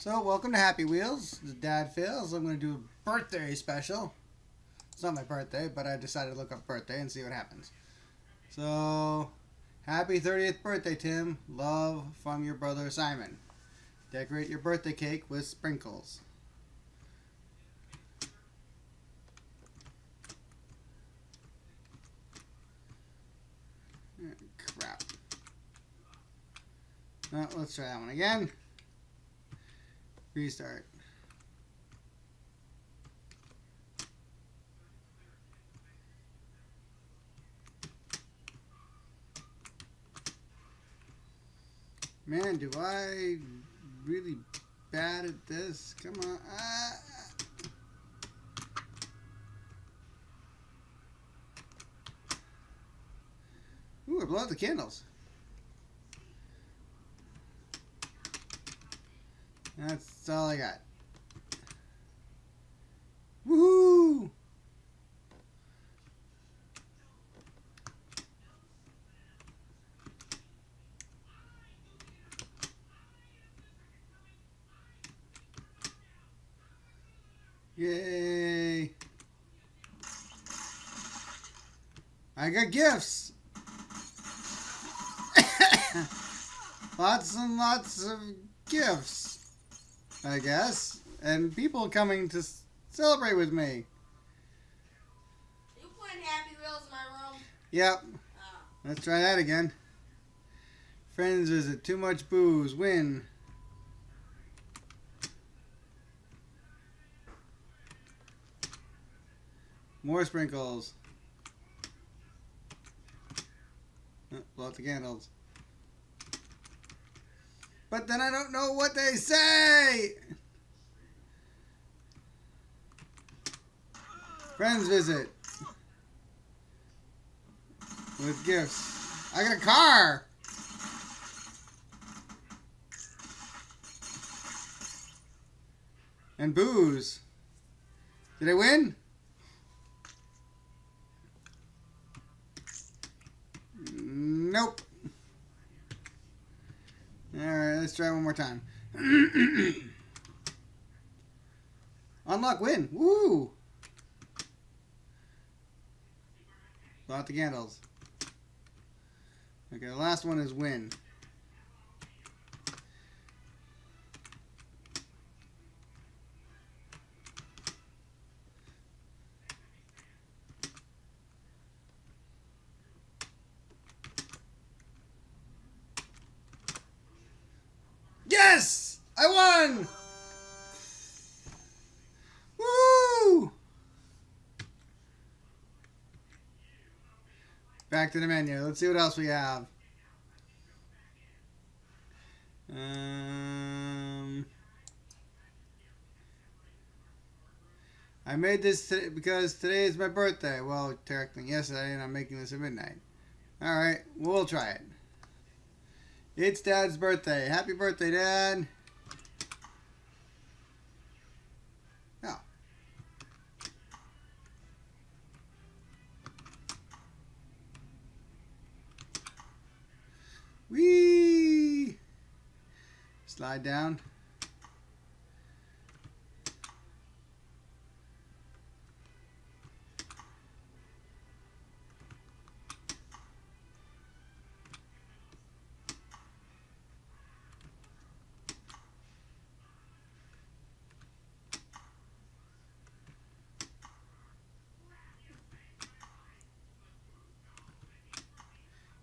So, welcome to Happy Wheels. This is Dad Fails. I'm going to do a birthday special. It's not my birthday, but I decided to look up birthday and see what happens. So, happy 30th birthday, Tim. Love from your brother Simon. Decorate your birthday cake with sprinkles. Eh, crap. Oh, let's try that one again. Restart. Man, do I really bad at this? Come on. Ah. Ooh, I blow out the candles. That's all I got. Woohoo! Yay! I got gifts! lots and lots of gifts, I guess. And people coming to celebrate with me. You putting Happy Wheels in my room? Yep. Oh. Let's try that again. Friends visit. Too much booze. Win. More sprinkles. Oh, blow out the candles. But then I don't know what they say! Friends visit. With gifts. I got a car! And booze. Did I win? Nope. Alright, let's try one more time. Unlock win. Woo! Blow out the candles. Okay, the last one is win. Yes! I won! Woo! Back to the menu. Let's see what else we have. Um, I made this today because today is my birthday. Well, technically yesterday, and I'm making this at midnight. All right, we'll try it. It's Dad's birthday. Happy birthday, Dad. Oh. Whee! Slide down.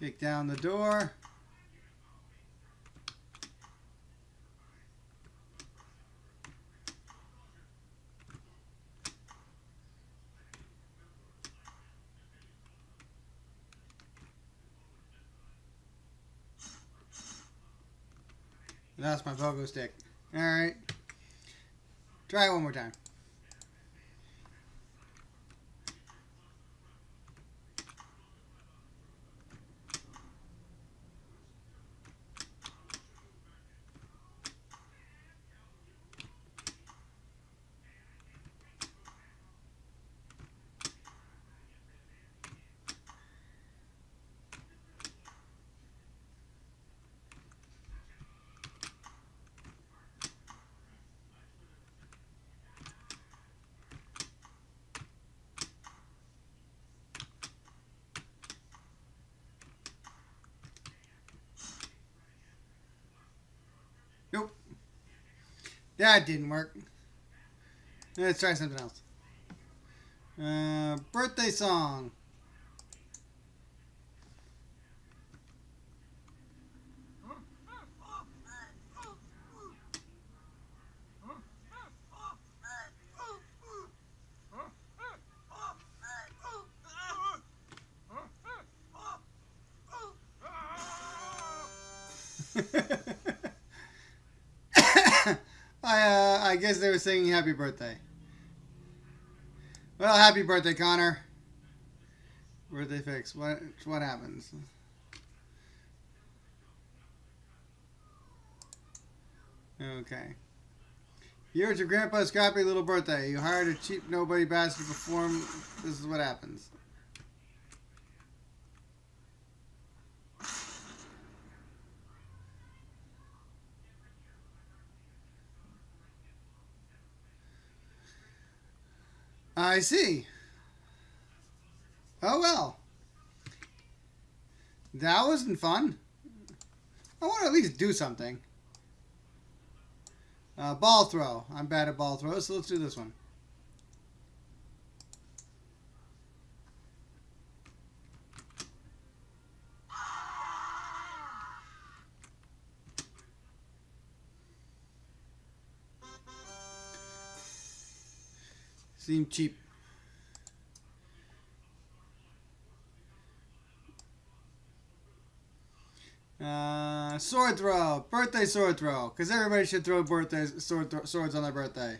Kick down the door. That's my pogo stick. Alright. Try it one more time. That didn't work. Let's try something else. Uh, birthday song. I uh, I guess they were singing happy birthday. Well, happy birthday, Connor. Birthday fix. What what happens? Okay. You're at your grandpa's crappy little birthday. You hired a cheap nobody bastard to perform. This is what happens. I see. Oh well. That wasn't fun. I want to at least do something. Uh, ball throw. I'm bad at ball throws, so let's do this one. Seem cheap. Uh, sword throw, birthday sword throw, because everybody should throw birthday sword swords on their birthday.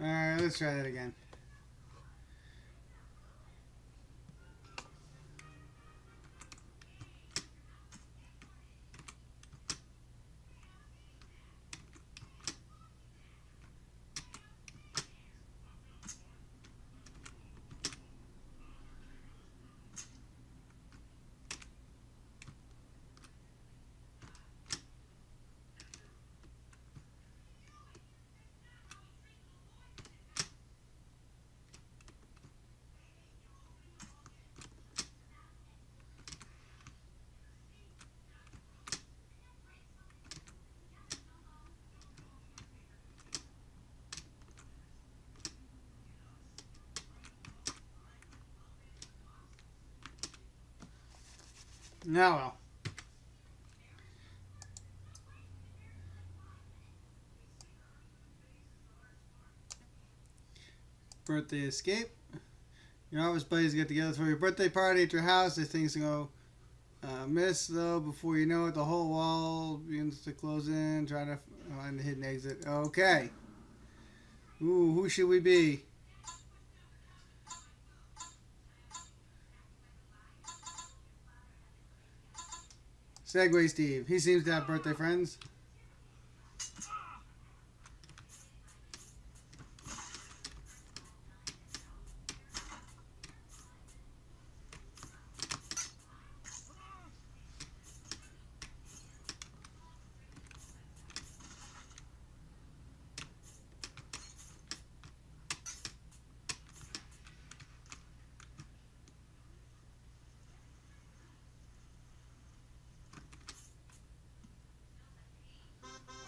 Alright, let's try that again. Now well. Birthday escape. Your office buddies get together for your birthday party at your house. As things go uh, miss, though, before you know it, the whole wall begins to close in. Try to find the hidden exit. Okay. Ooh, who should we be? Segway Steve. He seems to have birthday friends.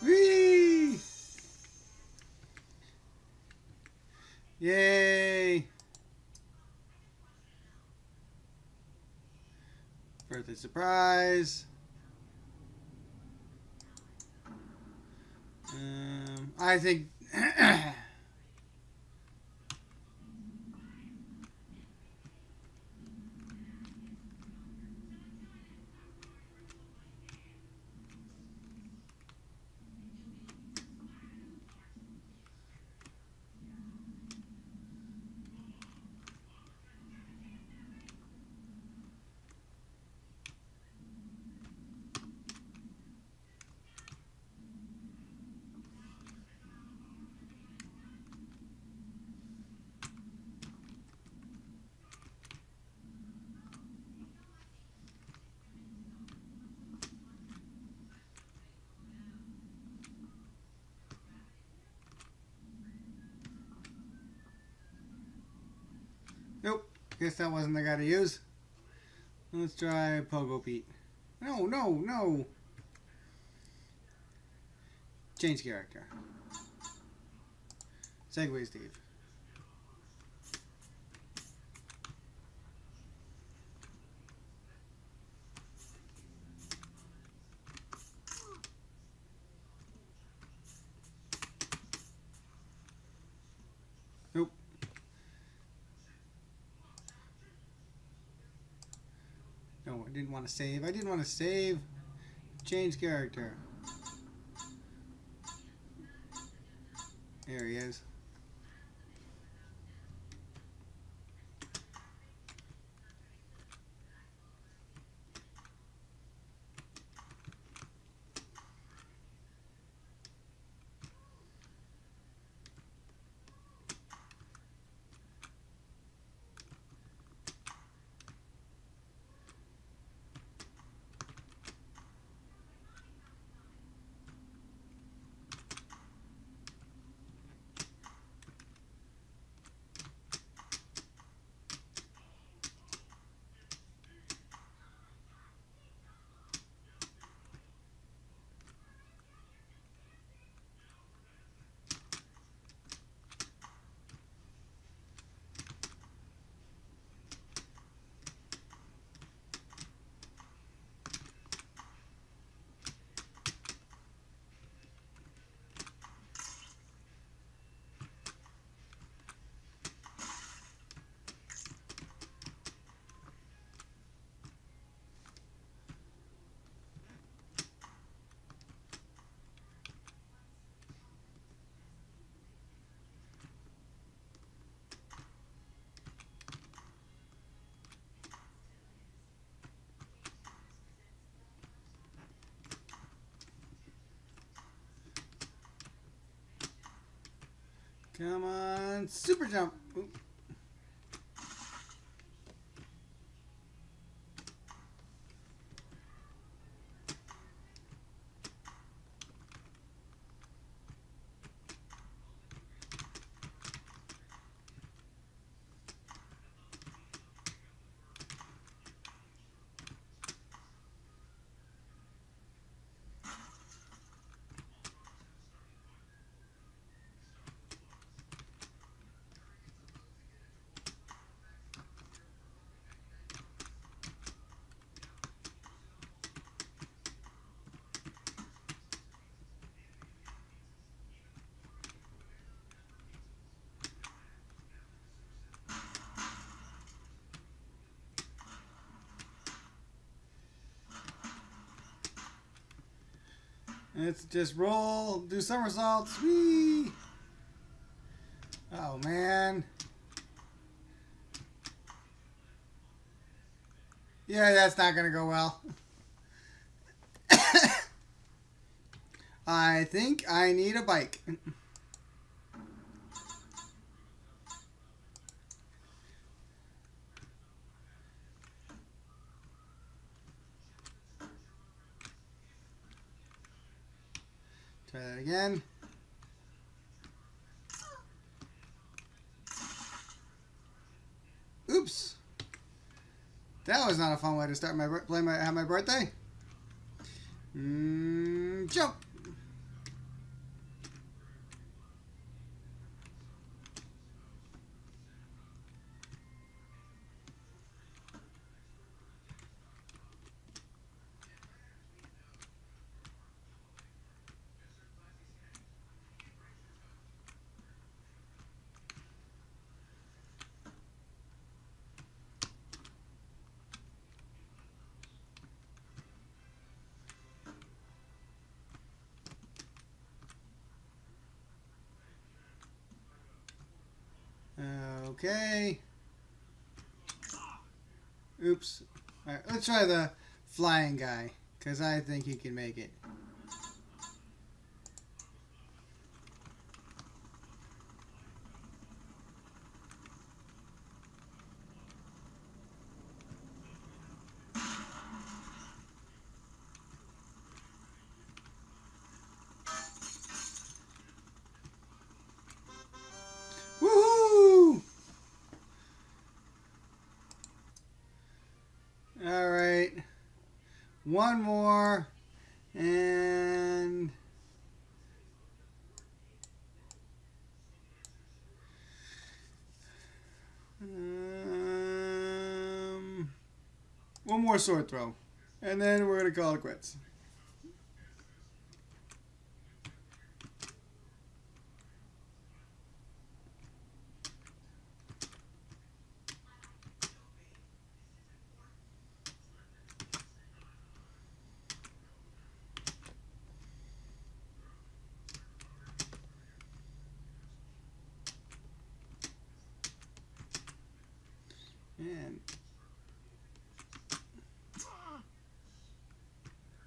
Whee! Yay! Birthday surprise. Um, I think. Guess that wasn't the guy to use. Let's try Pogo Pete. No, no, no. Change character. Segway Steve. Nope. I didn't want to save. I didn't want to save. Change character. There he is. Come on, super jump. Oop. Let's just roll, do somersaults. Whee! Oh man. Yeah, that's not gonna go well. I think I need a bike. again. Oops. That was not a fun way to start my play my have my birthday. Mm, jump. Okay. Oops. Alright, let's try the flying guy, because I think he can make it. One more. And. Um, one more sword throw. And then we're going to call it quits. And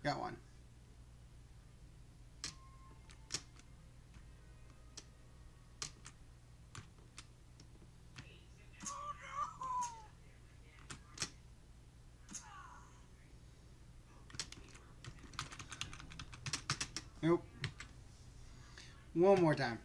got one. Nope. One more time.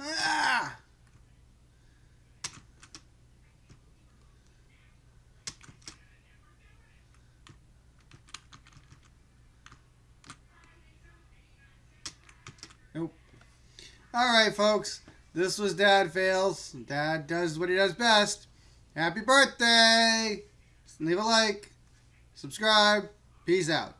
Ah! Nope. All right, folks. This was Dad Fails. Dad does what he does best. Happy birthday! Leave a like. Subscribe. Peace out.